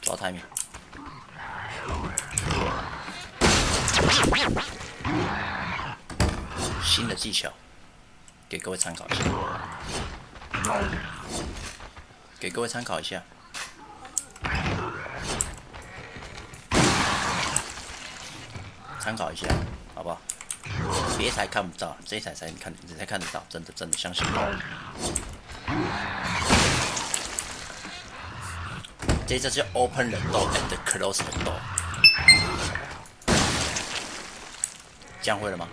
抓太密。新的技巧，给各位参考一下。给各位参考一下。参考一下，好不好？别台看不到，这台才看，你才看得到，真的真的相信我。这这叫 open the door and close the door。这样会了吗？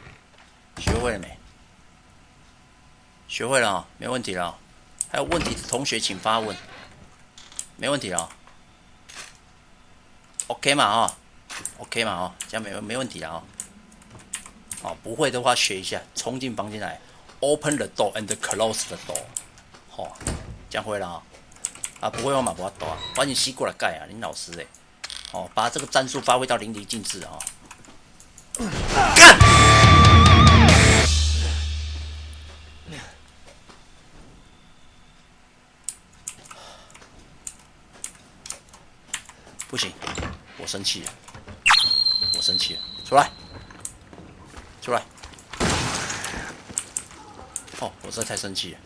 学会了没？学会了啊，没问题了。还有问题的同学请发问。没问题了。OK 嘛啊？OK 嘛啊？这样没没问题了啊。哦，不会的话学一下，冲进房间来，open the door and close the door。好，这样会了啊。啊，不会的话嘛，不要抖啊，把你吸过来盖啊，林老师哎。哦，把这个战术发挥到淋漓尽致啊。干！不行，我生气了，我生气了，出来，出来！哦，我这太生气了。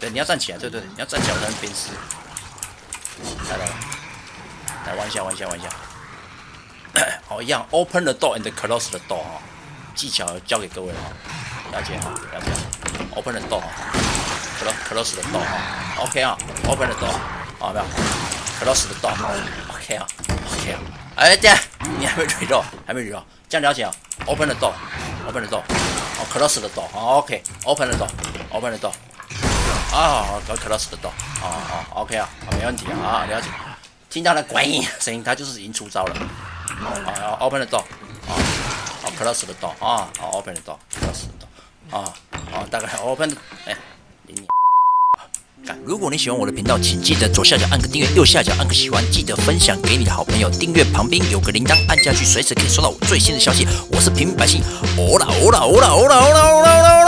对，你要站起来，对对，你要站起来才能鞭尸。来来来，来玩一下，玩一下，玩一下。好，一样，open the door and close the door 哈，技巧教给各位哈，了解哈，了解。open the door 哈，close the door 哈，OK 啊，open the door，好没有？close the door，OK 啊，OK 啊。哎，这样你还没追到，还没追到，这样了解啊？open the door，open the door，哦，close the door，好，OK，open the door，open the door，啊，搞 close the door，啊啊，OK 啊，没问题啊，啊，了解。听到了怪音声音，他就是已经出招了。啊，open the door，啊，啊，close the door，啊，啊，open the door，close the door，啊，啊，大概 open，哎，你你，如果你喜欢我的频道，请记得左下角按个订阅，右下角按个喜欢，记得分享给你的好朋友。订阅旁边有个铃铛，按下去随时可以收到我最新的消息。我是平民百姓，欧啦欧啦欧啦欧啦欧啦欧啦